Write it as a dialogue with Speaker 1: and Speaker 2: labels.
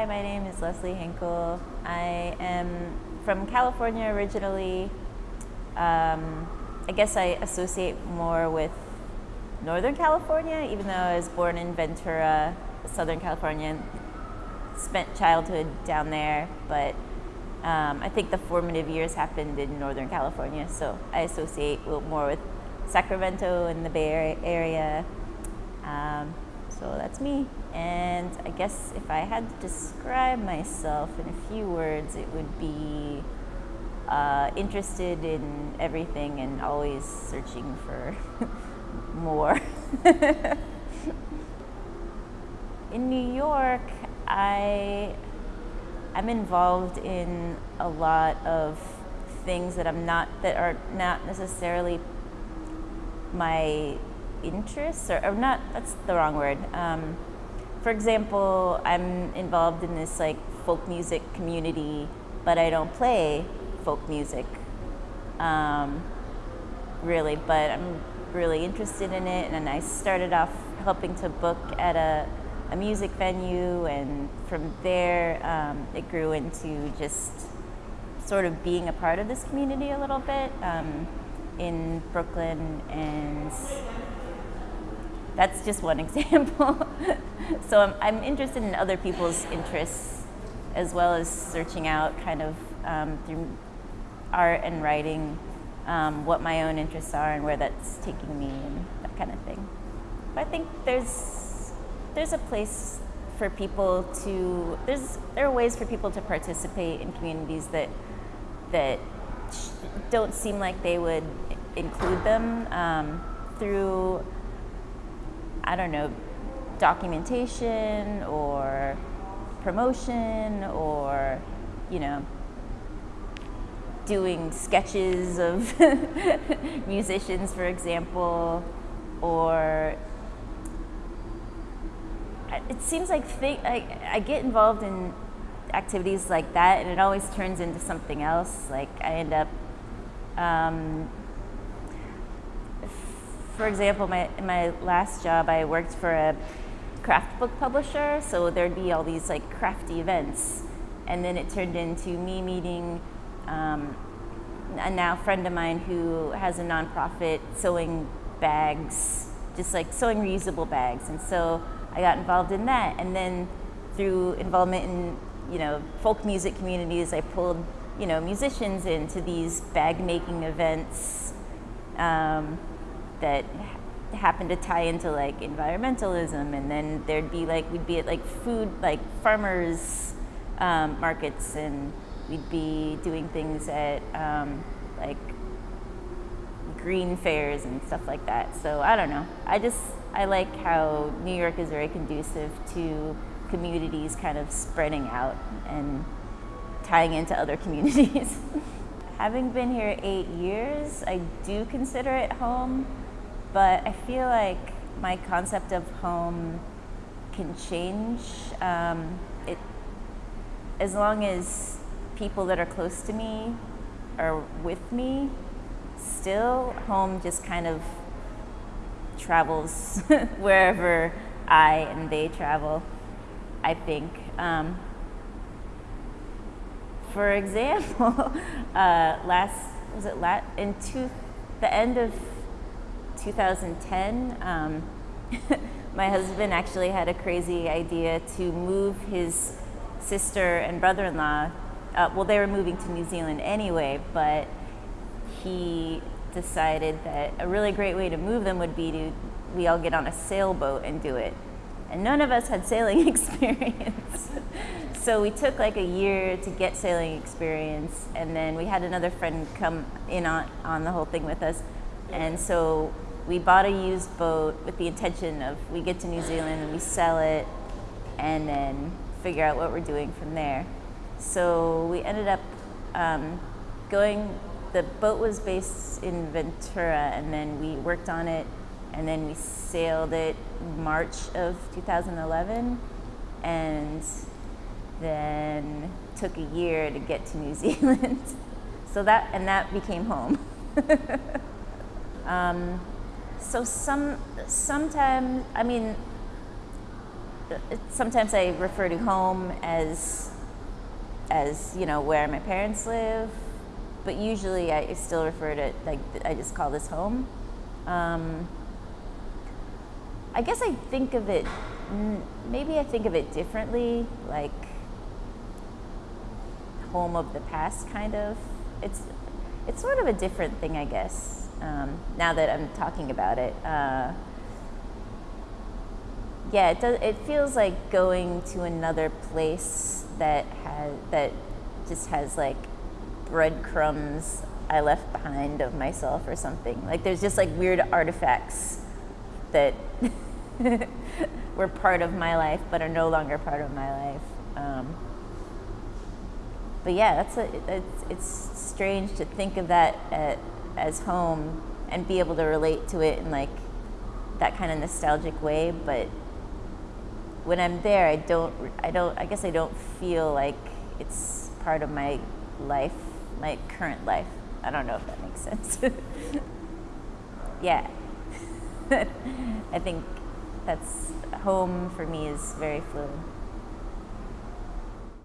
Speaker 1: Hi, my name is Leslie Hinkle. I am from California originally. Um, I guess I associate more with Northern California, even though I was born in Ventura, Southern California, and spent childhood down there, but um, I think the formative years happened in Northern California, so I associate more with Sacramento and the Bay Area. Um, so that's me. And I guess if I had to describe myself in a few words, it would be uh, interested in everything and always searching for more. in New York, I I'm involved in a lot of things that I'm not that are not necessarily my interests or, or not that's the wrong word. Um, for example i'm involved in this like folk music community but i don't play folk music um, really but i'm really interested in it and i started off helping to book at a, a music venue and from there um, it grew into just sort of being a part of this community a little bit um, in brooklyn and that's just one example. so I'm, I'm, interested in other people's interests as well as searching out kind of um, through art and writing um, what my own interests are and where that's taking me and that kind of thing. But I think there's there's a place for people to there's there are ways for people to participate in communities that that don't seem like they would include them um, through I don't know, documentation or promotion or, you know, doing sketches of musicians, for example, or it seems like I, I get involved in activities like that and it always turns into something else. Like I end up um, for example, my in my last job, I worked for a craft book publisher, so there'd be all these like crafty events, and then it turned into me meeting um, a now friend of mine who has a nonprofit sewing bags, just like sewing reusable bags, and so I got involved in that, and then through involvement in you know folk music communities, I pulled you know musicians into these bag making events. Um, that happened to tie into like environmentalism and then there'd be like we'd be at like food like farmers um, markets and we'd be doing things at um, like green fairs and stuff like that. So i don't know. I just i like how new york is very conducive to communities kind of spreading out and tying into other communities. Having been here eight years i do consider it home but I feel like my concept of home can change. Um, it, as long as people that are close to me are with me, still home just kind of travels wherever I and they travel. I think. Um, for example, uh, last was it last in two, the end of 2010, um, my husband actually had a crazy idea to move his sister and brother-in-law. Uh, well, they were moving to New Zealand anyway, but he decided that a really great way to move them would be to we all get on a sailboat and do it. And none of us had sailing experience. so we took like a year to get sailing experience, and then we had another friend come in on, on the whole thing with us. And so we bought a used boat with the intention of we get to New Zealand and we sell it and then figure out what we're doing from there. So we ended up um, going, the boat was based in Ventura and then we worked on it and then we sailed it March of 2011 and then took a year to get to New Zealand. so that, and that became home. um, so some sometimes I mean sometimes I refer to home as as you know where my parents live, but usually I still refer to like I just call this home. Um, I guess I think of it. Maybe I think of it differently, like home of the past, kind of. It's it's sort of a different thing, I guess. Um, now that I'm talking about it. Uh, yeah, it does. It feels like going to another place that has that just has like breadcrumbs I left behind of myself or something. Like there's just like weird artifacts that were part of my life but are no longer part of my life. Um, but yeah, that's a, it's, it's strange to think of that at, as home and be able to relate to it in like that kind of nostalgic way. But when I'm there, I don't, I don't, I guess I don't feel like it's part of my life, my current life. I don't know if that makes sense. yeah. I think that's home for me is very fluid.